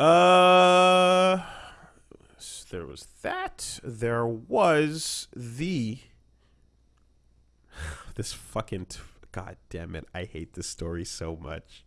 Uh, there was that. There was the. This fucking. T- God damn it. I hate this story so much.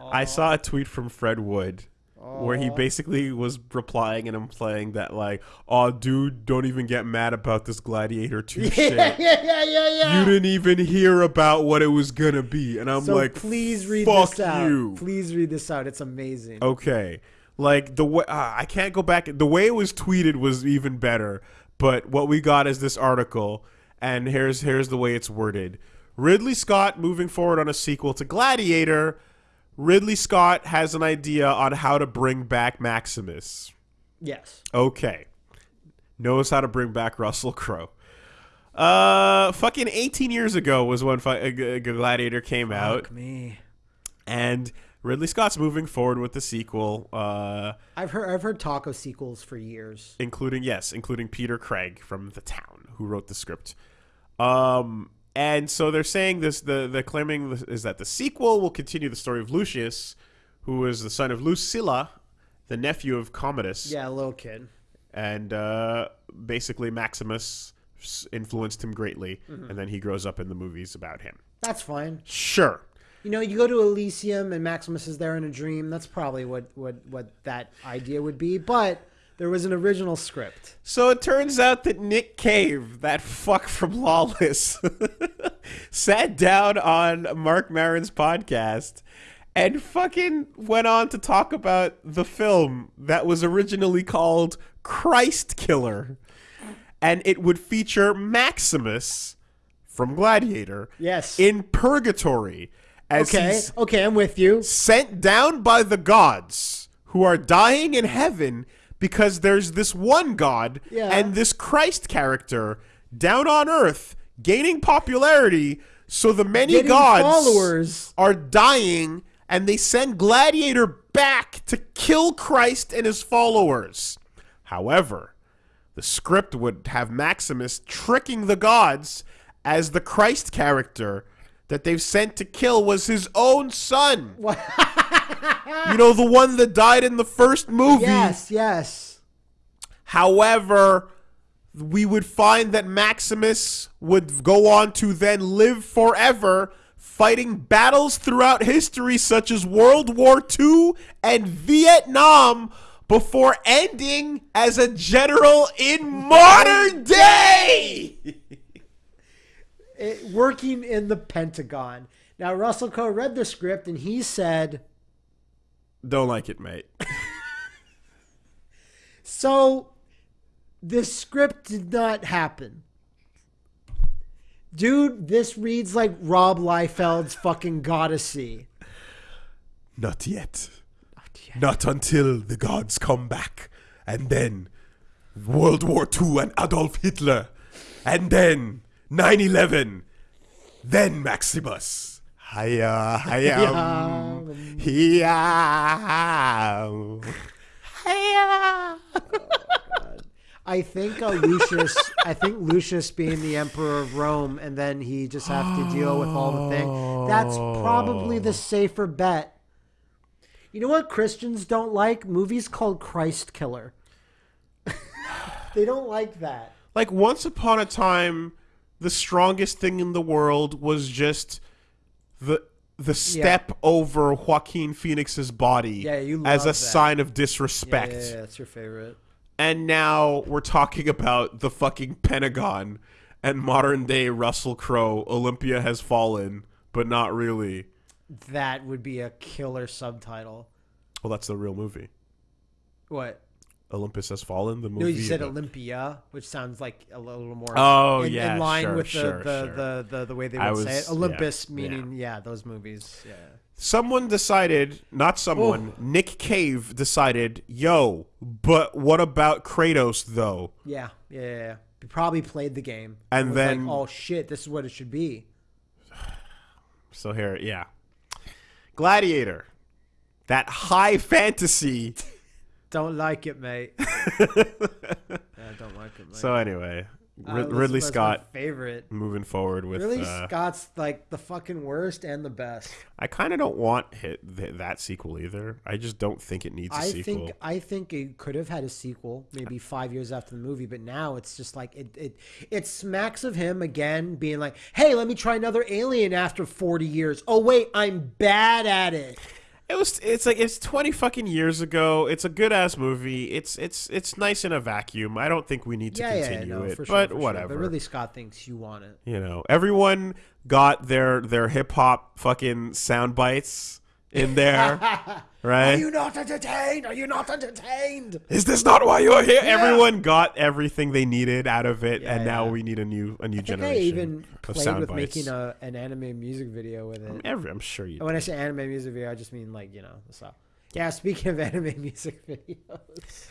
I saw a tweet from Fred Wood where he basically was replying and implying that, like, oh, dude, don't even get mad about this Gladiator 2 Yeah, shit. yeah, yeah, yeah, yeah. You didn't even hear about what it was gonna be. And I'm so like, please read this out. you. Please read this out. It's amazing. Okay. Like the way uh, I can't go back. The way it was tweeted was even better. But what we got is this article, and here's here's the way it's worded. Ridley Scott moving forward on a sequel to Gladiator. Ridley Scott has an idea on how to bring back Maximus. Yes. Okay. Knows how to bring back Russell Crowe. Uh, fucking 18 years ago was when uh, Gladiator came out, Fuck me. and Ridley Scott's moving forward with the sequel. Uh, I've heard I've heard talk of sequels for years. including yes, including Peter Craig from The Town, who wrote the script. Um, and so they're saying this. The the claiming is that the sequel will continue the story of Lucius, who is the son of Lucilla, the nephew of Commodus, Yeah, a little kid. and uh, basically Maximus influenced him greatly, Mm-hmm. and then he grows up in the movies about him. That's fine. Sure. You know, you go to Elysium and Maximus is there in a dream. That's probably what what what that idea would be. But there was an original script. So it turns out that Nick Cave, that fuck from Lawless, sat down on Marc Maron's podcast and fucking went on to talk about the film that was originally called Christ Killer. And it would feature Maximus from Gladiator Yes. in purgatory okay. Okay, I'm with you. sent down by the gods who are dying in heaven because there's this one god Yeah. and this Christ character down on earth gaining popularity so the many Getting gods followers. are dying and they send gladiator back to kill Christ and his followers however the script would have Maximus tricking the gods as the Christ character that they've sent to kill was his own son. you know, the one that died in the first movie. Yes, yes. However, we would find that Maximus would go on to then live forever fighting battles throughout history such as World War II and Vietnam before ending as a general in modern day. It, working in the Pentagon. Now Russell Crowe read the script and he said, Don't like it, mate. "So, this script did not happen." Dude, this reads like Rob Liefeld's fucking Goddessy. Not yet. Not until the gods come back. And then World War II and Adolf Hitler. And then 9 11. Then Maximus. Hiya, hiya. Hiya. Hiya. I think uh, Lucius. I think Lucius being the emperor of Rome, and then he just have to deal with all the things. That's probably the safer bet. You know what Christians don't like? Movies called Christ Killer. they don't like that. Like once upon a time, the strongest thing in the world was just the the step over Joaquin Phoenix's body Yeah, you as a that. sign of Yeah, disrespect. yeah, yeah, that's your favorite. And now we're talking about the fucking Pentagon and modern day Russell Crowe. Olympia has fallen, but not really. That would be a killer subtitle. Well, that's the real movie. What? Olympus has fallen. The movie. No, you said about- Olympia, which sounds like a little more Oh, in, yeah, in line sure, with the, sure, the, sure. The, the the way they would say it. Olympus yeah, meaning yeah. those movies. Yeah. Someone decided, not someone, oh. Nick Cave decided, yo, but what about Kratos though? Yeah, yeah, yeah. yeah. He probably played the game And was then- like, oh shit, this is what it should be. So here, yeah. Gladiator. That high fantasy. Don't like it, mate. yeah, don't like it, mate. So anyway, Uh, Ridley Scott favorite. moving forward with. Ridley uh, Scott's like the fucking worst and the best. I kind of don't want hit th- that sequel either. I just don't think it needs a I sequel. think I think it could have had a sequel, maybe five years after the movie, but now it's just like it it it smacks of him again being like, "Hey, let me try another Alien after forty years." Oh wait, I'm bad at it. It was. It's like it's twenty fucking years ago. It's a good ass movie. It's it's it's nice in a vacuum. I don't think we need to yeah, yeah, continue no, it. for sure, but for sure. whatever. But Ridley Scott thinks you want it. you know, everyone got their their hip hop fucking sound bites in there, right? Are you not entertained? Are you not entertained? Is this not why you're here? Everyone got everything they needed out of it, Yeah, and now we need a new a new I think I generation even of played sound with bites. making a, an anime music video with it. Every, I'm sure you. When I say anime music video, I just mean like you know the stuff. Yeah, speaking of anime music videos,